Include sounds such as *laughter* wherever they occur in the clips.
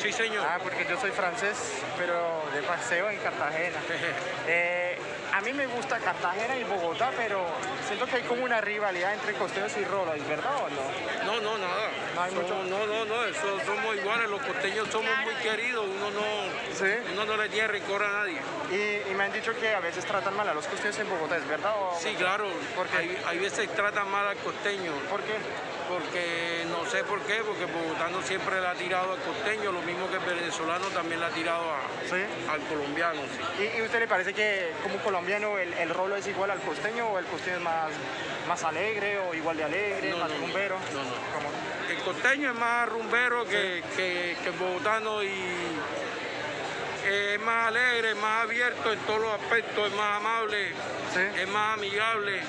Sí, señor. Ah, porque yo soy francés, pero de paseo en Cartagena. *laughs* Eh, a mí me gusta Cartagena y Bogotá, pero siento que hay como una rivalidad entre costeños y rolos, ¿es verdad o no? No, no, nada. No hay Somos- mucho- no, no, no, eso somos iguales, los costeños somos muy queridos, uno no, Sí. uno no le tiene rencor a nadie. Y, y me han dicho que a veces tratan mal a los costeños en Bogotá, ¿es verdad o Sí, claro, ¿Por qué? hay, hay veces tratan mal al costeño, ¿Por qué? Porque no sé por qué, porque Bogotano siempre le ha tirado al costeño, lo mismo que el venezolano también le ha tirado a- Sí. al colombiano. sí. ¿Y, y usted le parece que como colombiano el, el rolo es igual al costeño o el costeño es más, más alegre o igual de alegre, No, más no, rumbero? No, no. ¿Cómo? El costeño es más rumbero que, que, que el bogotano y es más alegre, es más abierto en todos los aspectos, es más amable, es más amigable.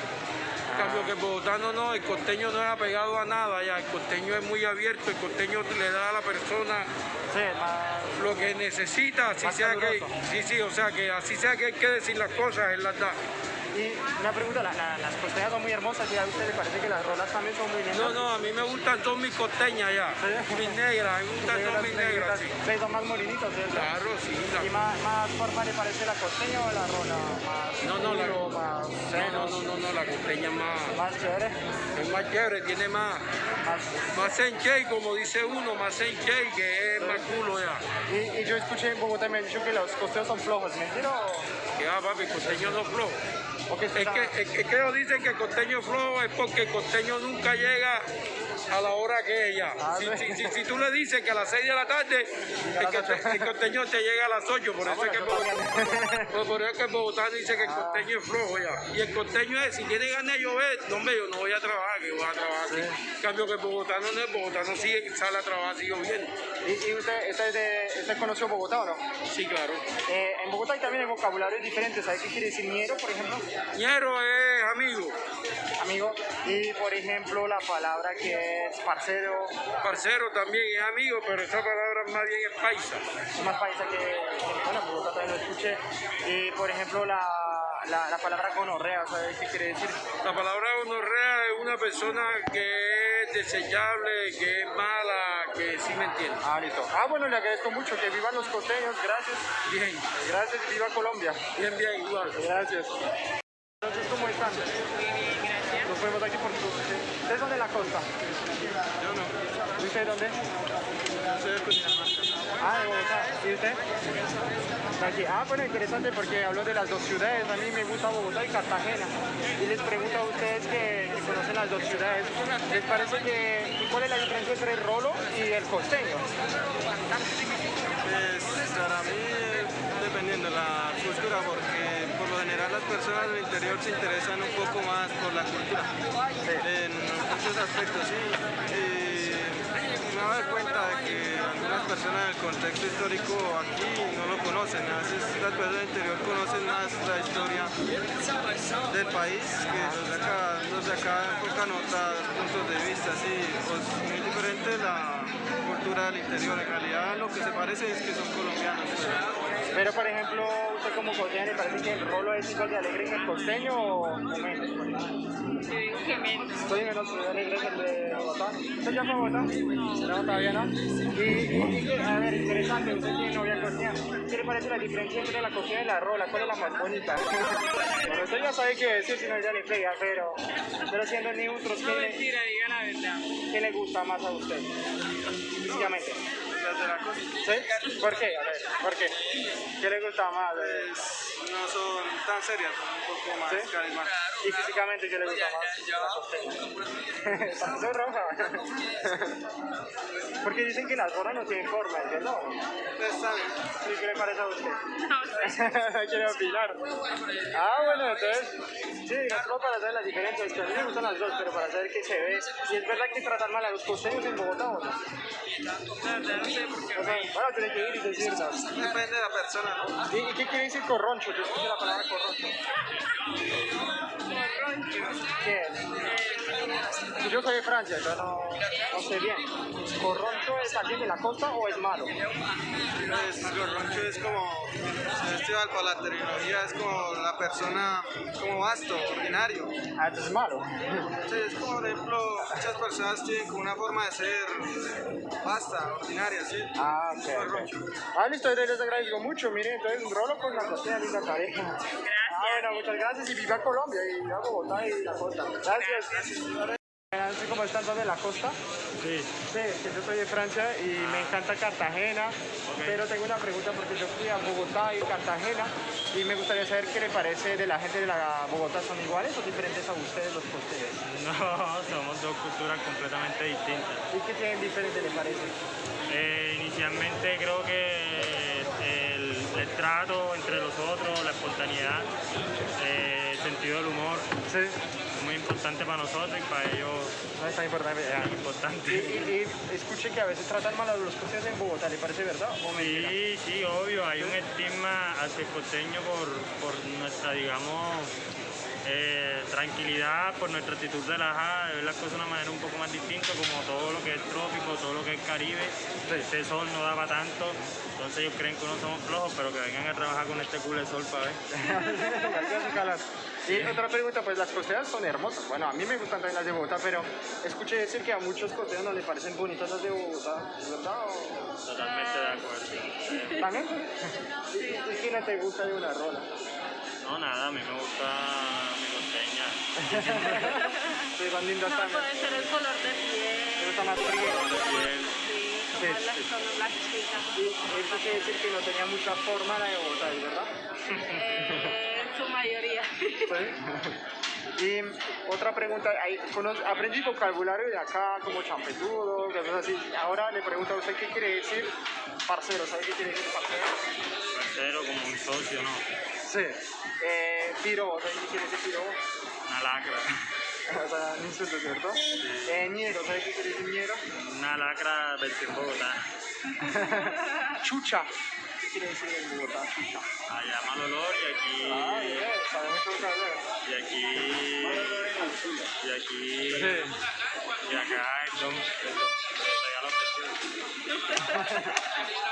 Cambio que el bogotano no, el costeño no es apegado a nada, ya el costeño es muy abierto, el costeño le da a la persona Sí, más... lo que necesita, así sea que, sí, sí, o sea que así sea que hay que decir las cosas, él las da. Y una pregunta, la- la- las costeñas son muy hermosas y a usted le parece que las rolas también son muy lindas. No, no, a mí me gustan son mis costeñas ya, Sí. mis negras, me gustan son mis negras, sí. Sí, son más morenitos, ¿cierto? Claro, sí, la- ¿Y más, más forma le parece la costeña o la rola? Más No, no, la- más No, no, no, no, no, la costeña es más, más chévere, es más chévere, tiene más, más... más como dice uno, más senchei, que es más culo ya. Y, y yo escuché en Bogotá me han dicho que los costeños son flojos, ¿mentira o, Que va, papi, el costeño no es que Es que, ellos dicen que el costeño flojo es porque el costeño nunca llega a la hora que es. Ah, Si, tú le dices que a las 6 de la tarde, el, el costeño te llega a las 8, por eso es que el por- por eso es que el bogotano dice que el costeño es flojo ya. Y el costeño es, si tiene ganas de llover, no, yo no voy a trabajar, que voy a trabajar así. En cambio que el bogotano no, el bogotano sí sale a trabajar así lloviendo. ¿Y, y usted, usted, es de, usted conoció Bogotá o no? Sí, claro. Eh, en Bogotá hay también hay vocabularios diferentes, ¿sabe qué quiere decir ñero, por ejemplo? Ñero es amigo, Amigo. Y por ejemplo la palabra que es parcero, parcero también es amigo, pero esa palabra más bien es paisa. es más paisa que, que bueno, en Bogotá también lo escuché. Y por ejemplo la, la, la palabra gonorrea, ¿sabe qué quiere decir? La palabra gonorrea es una persona que es desechable, que es mala, que sí me entiende. Ah, listo. Ah, bueno, le agradezco mucho, que vivan los costeños, gracias. Bien, Gracias viva Colombia. bien, bien, igual. Gracias. Entonces, ¿cómo están? Nos vemos aquí por. ¿Ustedes son de la costa? Yo no, ¿Y usted dónde? soy de Cundinamarca. Ah, de Bogotá. ¿Y usted? Aquí. Ah, bueno, interesante porque hablo de las dos ciudades. A mí me gusta Bogotá y Cartagena. Y les pregunto a ustedes que, que conocen las dos ciudades, ¿les parece que cuál es la diferencia entre el rolo y el costeño? Pues para mí dependiendo de la cultura porque general las personas del interior se interesan un poco más por la cultura en muchos aspectos y me doy cuenta de que algunas personas del contexto histórico aquí no lo conocen a veces las personas del interior conocen más la historia del país que de acá, de acá enfocan otros puntos de vista sí pues muy diferente la cultura del interior en realidad lo que se parece es que son colombianos Pero, por ejemplo, usted como costeño, ¿le parece que el rolo es igual de alegre que el costeño o menos? Yo digo que menos. Estoy menos alegre que el de Bogotá. ¿Usted ya fue a Bogotá? No, todavía no. Y, y- a ver, interesante, usted tiene novia costeña. ¿Qué le parece la diferencia entre la costeña y la rola? ¿Cuál es la más bonita? bueno, usted ya sabe qué decir, si no ya le pega, pero, pero siendo neutros, No, ¿qué, le- mentira, diga la verdad. Qué le gusta más a usted? Físicamente. las de la costa ¿Sí? ¿Por qué? A ver, ¿por qué? ¿Qué le gusta más? Pues, no son tan serias, son un poco más ¿Sí? carismáticas. ¿Y físicamente qué le gusta más? La roja. *laughs* Porque dicen que las gorras no tienen forma, ¿entiendes? Pues, está bien. ¿Y qué le parece a usted? *laughs* Quiere opinar. Ah, bueno, entonces, sí, no solo para saber las diferencias, que a mí me gustan las dos, pero para saber qué se ve. Y es verdad que tratan mal a los costeños en Bogotá, ¿o no? La verdad no sé por qué. O sea, bueno, tiene que ir y decirnos. Depende de la persona, ¿no? ¿Y, y qué quiere decir corroncho? Yo escuché la palabra corroncho. Corroncho. ¿Quién? Yo soy de Francia, yo no, no sé bien. ¿Corroncho es alguien de la costa o es malo? Pues Gorroncho es como, si para la terminología, es como la persona, como vasto, ordinario. Ah, entonces es malo. Sí, es como, por ejemplo, muchas personas tienen como una forma de ser vasta, ordinaria, ¿sí? Ah, ok. Gorroncho. ok. Ah, listo, les agradezco mucho. Miren, entonces un rolo con la cocina linda pareja. Ah, bueno, muchas gracias y viva Colombia y viva Bogotá y la costa. Gracias. Como están todos de la costa. Sí, Sí, que yo soy de Francia y me encanta Cartagena, pero tengo una pregunta porque yo fui a Bogotá y Cartagena y me gustaría saber qué le parece de la gente de la Bogotá, ¿son iguales o diferentes a ustedes los costeños? no, *laughs* somos dos culturas completamente distintas. ¿Y qué tienen diferente le parece? Eh, inicialmente creo que el, el trato entre los otros, espontaneidad, eh, sentido del humor, Sí, muy importante para nosotros y para ellos no es tan importante. es importante. y- y escuché que a veces tratan mal a los costeños en Bogotá, ¿le parece verdad o mentira? Sí, sí, obvio, hay un estigma hacia el costeño por, por nuestra, digamos, eh, tranquilidad, por nuestra actitud relajada, de ver las cosas de una manera un poco más distinta, como todo lo que es trópico, todo lo que es Caribe, este sol no daba tanto, entonces ellos creen que uno somos flojos, pero que vengan a trabajar con este culo de sol para ver. *laughs* Y otra pregunta, pues las costeras son hermosas. Bueno, a mí me gustan también las de Bogotá, pero escuché decir que a muchos costeños no les parecen bonitas las de Bogotá. ¿Es verdad? o- Totalmente de acuerdo. ¿También? *laughs* ¿Y, y no te gusta de una rola? No, nada, a mí me gusta van lindas No, también. puede ser el color de piel. gusta más frío. piel, Sí, como Sí, las, sí. las chicas. Y escuché decir que no tenía mucha forma la de Bogotá, ¿es verdad? Eh, en su mayoría. Sí. Y otra pregunta, aprendí vocabulario de acá, como champetudo, cosas así. Ahora le pregunto a usted qué quiere decir parcero, ¿sabe qué quiere decir parcero? parcero, como un socio, ¿no? Sí. Eh, piro, *laughs* ¿sabe qué quiere decir piro? Una lacra. O sea, un insulto, ¿cierto? Eh, ñero, ¿sabe qué quiere decir ñero? Una lacra versión bogotana. *laughs* Chucha. ¿Qué quiere decir en Bogotá, chucha? Allá mal olor y aquí. Ah, bien, sabe mucho vocabulario. Y aquí. Y aquí. Sí. Y acá el precioso.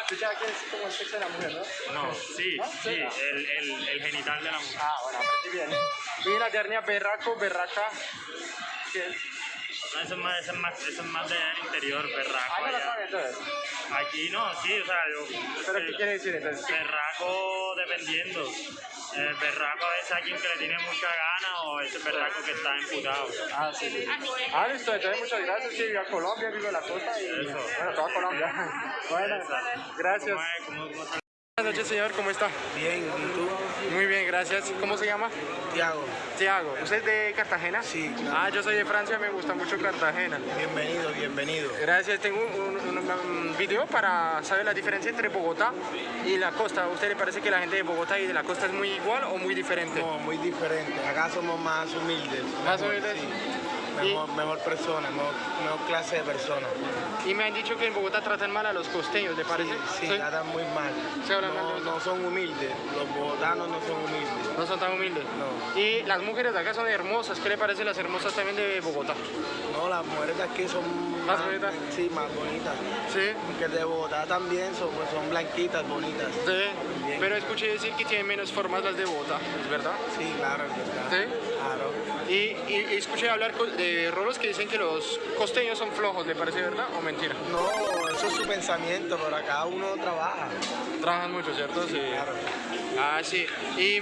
Chucha que es como el sexo de la mujer, ¿no? No, sí, sí, el, el, el genital de la mujer. Ah, bueno, aprendí bien. Y la ternia berraco, berraca. ¿Qué es? No, eso es más, eso es más, eso es más del interior, Ah, berraco. no la allá. sabe entonces. Aquí no, sí, o sea, yo. ¿Pero qué quiere decir entonces? Berraco dependiendo. El berraco es a quien que le tiene mucha gana o ese berraco que está emputado. Ah, sí, sí. Ah, listo, entonces muchas gracias. Que viva Colombia, viva la costa y Eso. bueno, toda Colombia. *laughs* Bueno, gracias. ¿Cómo es? ¿Cómo- cómo está? Buenas noches, señor, ¿cómo está? Bien, ¿y tú? Muy bien, gracias. ¿Cómo se llama? Tiago, Tiago. ¿Usted es de Cartagena? Sí, claro. Ah, yo soy de Francia, me gusta mucho Cartagena. bienvenido, bienvenido. Gracias, tengo un, un- un video para saber la diferencia entre Bogotá y la costa. ¿A usted le parece que la gente de Bogotá y de la costa es muy igual o muy diferente? No, muy diferente. Acá somos más humildes. Más humildes. sí. Mejor, mejor persona, mejor, mejor clase de persona. Y me han dicho que en Bogotá tratan mal a los costeños, ¿le parece? Sí, sí, tratan muy mal. Hablan No, no son humildes. Los bogotanos no son humildes. No son tan humildes. No. Y las mujeres de acá son hermosas. ¿Qué le parece las hermosas también de Bogotá? No, las mujeres de aquí son ¿Más bonitas? Sí, más bonitas. Sí. Aunque de Bogotá también son, pues, son blanquitas, bonitas. Sí. Bien. Pero escuché decir que tienen menos formas las de Bogotá, ¿es verdad? Sí, claro, es verdad. Sí. Claro. Y, y- y escuché hablar de rolos que dicen que los costeños son flojos, ¿le parece verdad o mentira? No, eso es su pensamiento, pero acá uno trabaja. Trabajan mucho, ¿cierto? Sí. Claro. Ah, sí. ¿Y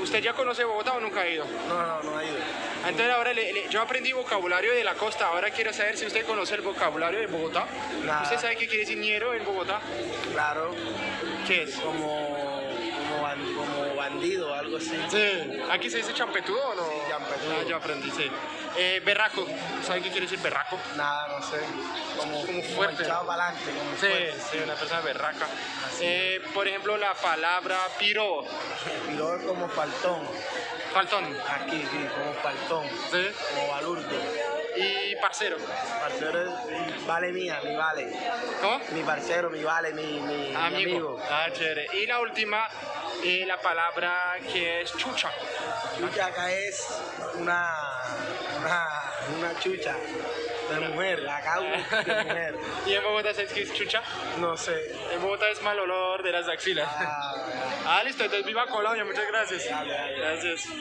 usted ya conoce Bogotá o nunca ha ido? No, no, no ha ido. Entonces ahora le- le- yo aprendí vocabulario de la costa, ahora quiero saber si usted conoce el vocabulario de Bogotá. Nada. ¿Usted sabe qué quiere decir ñero en Bogotá? Claro, ¿Qué es? como, como, ban- como bandido, algo así. Sí. ¿Aquí se dice champetudo o no? Sí, champetudo. Ah, yo aprendí, sí. Eh, berraco. ¿Sabe qué quiere decir berraco? Nada, no sé. Como, Como fuerte. echado para adelante, como Sí, fuerte. sí, una persona berraca. Eh, por ejemplo, la palabra piro, luego es como faltón. faltón, Aquí, sí, como faltón. ¿sí? Como balurdo. Y parcero. Parcero es vale mía, mi vale. ¿Cómo? Mi parcero, mi vale, mi, mi, mi Amigo. amigo. Ah, chévere. Y la última, eh, la palabra que es chucha. Chucha acá es una, una, una chucha de mujer. Una chucha de mujer. *laughs* ¿Y en Bogotá sabes qué es chucha? No sé. En Bogotá es mal olor de las axilas. Ah, *laughs* Ah, listo, entonces viva Colombia, muchas gracias. Dale, dale. Gracias.